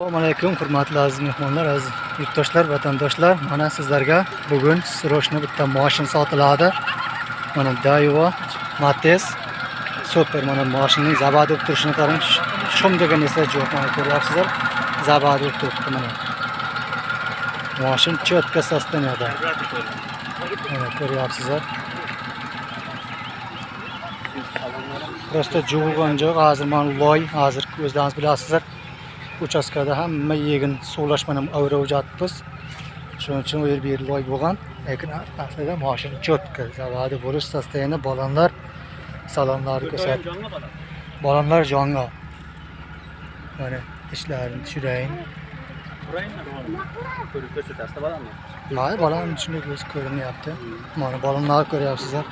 assalomu alaykum hurmatli aziz mehmonlar aziz yurtdoshlar vatandoshlar. Mana sizlarga bugun срочно bitta moshin sotiladi. Mana daiwa matiz super mana moshinning zabadi bo'lib turishini qarang. Shum degan esa yo'q mana ko'ryapsizlar. Zabadi bo'lib turibdi mana. Moshin четко состоянияda mana ko'ryapsizlar. Просто juvilgan joy hozir mana loy hozir o'zlaringiz bilasizlar. uchastkada hamma yegin suvlash bilan o'rayapmiz shuning uchun u yer bu yer loy bo'lgan lekin aslida mashina четко zavodi bo'lish состояние balonlar salonlarni ko'rsat balonlar jonga mana ishlarini tushirayin mayli balon shunday o'zi ko'rinyapti mana balonlarni ko'ryapsizlar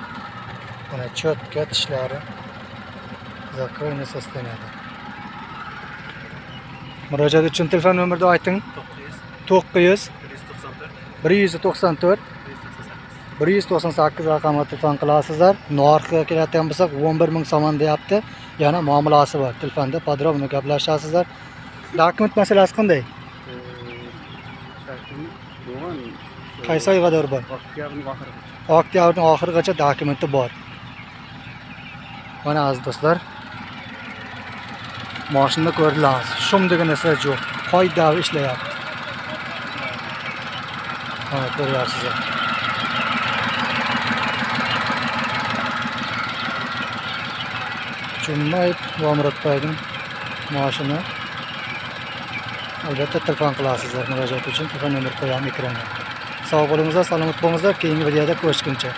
mana четко tishlari закройный состоянияda murojaat uchun telefon nomerni ayting to'qqiz. Yuz bir yuz to'qson to'rt. Bir yuz to'qson sakkiz. Raqamga telefon qilasizlar. Narxiga keladigan bo'lsak o'n bir ming somon deyapti. Yana muomalasi bor. Telefonda подробно gaplashasizlar. Dokument masalasi qanday? Qaysi oyga qadar bor? Oktyabrning oxirigacha dokumenti bor. Mana aziz do'stlar moshinda ko'rdilaringiz shum degan narsa yo'q qoida ishlayapti mana ko'ryapsizlar Cummayib va Murodboyning moshina albatta telefon qilasizlar murojaat uchun telefon nomer qo'yamiz ekranga sog' bo'lingizlar salomat bo'lingizlar keyingi videoda ko'rishguncha